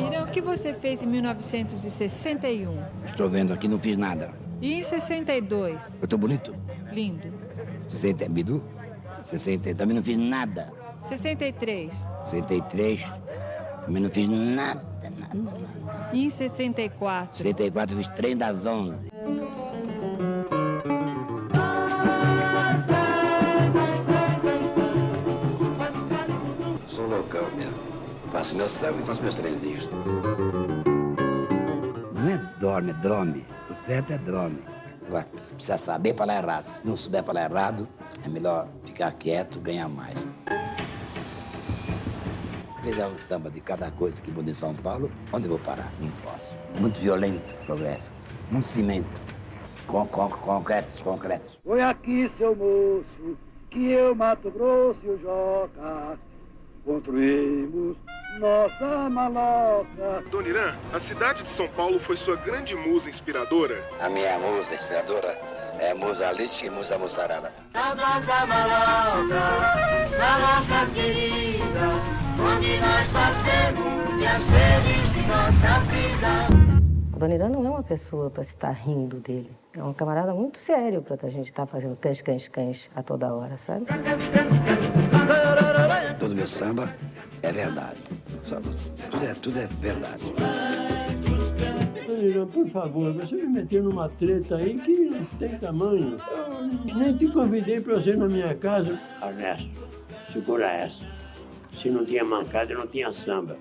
Irã, o que você fez em 1961? Estou vendo aqui, não fiz nada. E em 62? Eu tô bonito? Lindo. 60, Bidu? 60, também não fiz nada. 63? 63, também não fiz nada, nada, nada. E em 64? 64, fiz trem das 11. Sou loucão mesmo. Faço meu samba e faço meus trenzinhos. Não é dorme, é drome. O certo é drome. Agora, precisa saber falar errado. Se não souber falar errado, é melhor ficar quieto, ganhar mais. Fizer um samba de cada coisa que muda em São Paulo, onde eu vou parar? Não posso. Muito violento o progresso. Um cimento. Com, com, concretos, concretos. Foi aqui, seu moço, que eu, Mato Grosso e o Joca construímos nossa maloca. Dona Irã, a cidade de São Paulo foi sua grande musa inspiradora? A minha musa inspiradora é Musa Lite e Musa Mussarada. Na nossa maloca, nossa querida, onde nós passemos felizes de nossa vida. A Dona Irã não é uma pessoa para se estar rindo dele. É um camarada muito sério para a gente estar fazendo cães, cães, cães a toda hora, sabe? Todo meu samba é verdade. Tudo é, tudo é verdade. Por favor, você me meteu numa treta aí que não tem tamanho. Eu nem te convidei para você ir na minha casa. Ernesto, segura essa. Se não tinha mancada, não tinha samba.